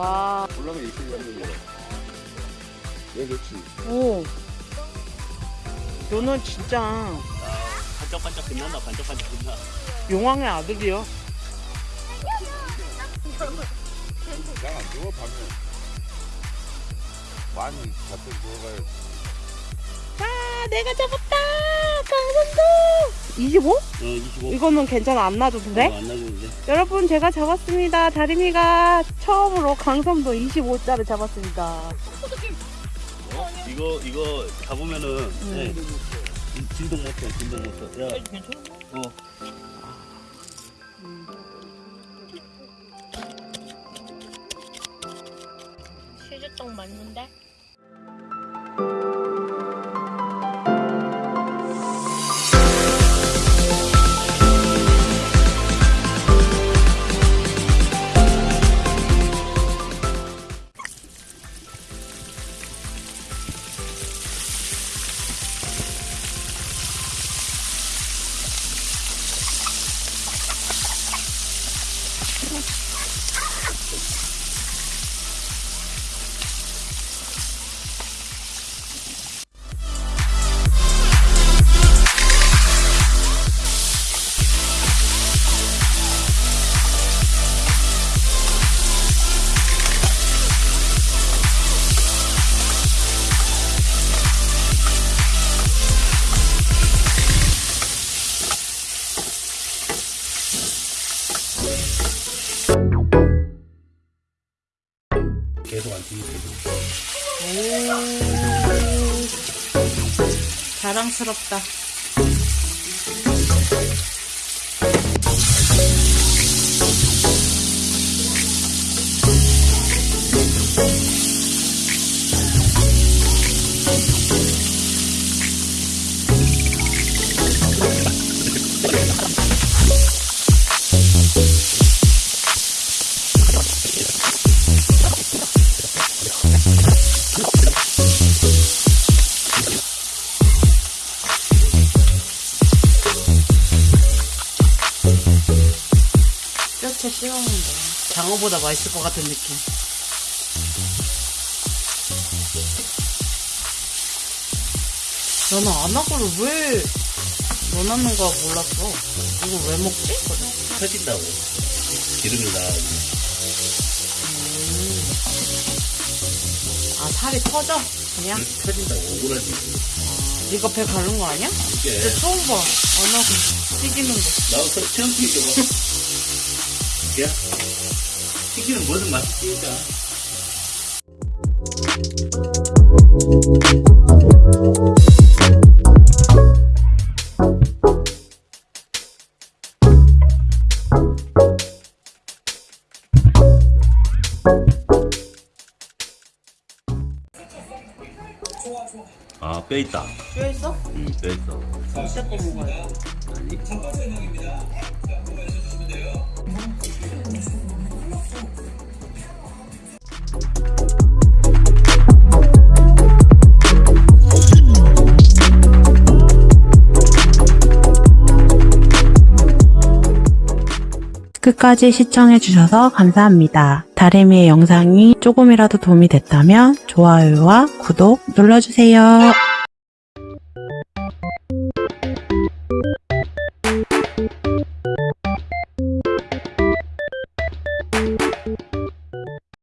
와. 올라면 이렇게 되는 거야. 왜 그렇지? 오. 너는 진짜 아, 반짝반짝 빛난다 반짝반짝 빛나 용왕의 아들이요. 난안 죽어 밤에. 많이 잡혀 아, 내가 잡았다. 강선도. 25? 어 25. 이거는 괜찮아. 안 놔줘도 돼? 어, 안 나주는데 여러분, 제가 잡았습니다. 다리미가 처음으로 강선도 25짜리 잡았습니다. 어? 이거 이거 잡으면은 네. 진동 못해 진동 못해 야 괜찮아 어 실주떡 맞는데? 계속 안 튀기게 자랑스럽다. 씹어먹는 거. 장어보다 맛있을 것 같은 느낌. 너는 안하고를 왜 넣어놨는 거 몰랐어. 이거 왜 먹지? 터진다고 기름을 나가고 아, 살이 터져? 그냥? 터진다고 오그라지 네가 배 바른 거 아니야? 이게 근데 처음 봐. 안 하고 튀기는 거. 나도 서- 처음 튀겨봐 야 튀기는 뭐든 맛있으니까 아, 뼈 있다. 뼈 있어? 응, 뼈 있어. 진짜 거 먹어야 돼. 아니. 끝까지 시청해주셔서 감사합니다. 다리미의 영상이 조금이라도 도움이 됐다면 좋아요와 구독 눌러주세요.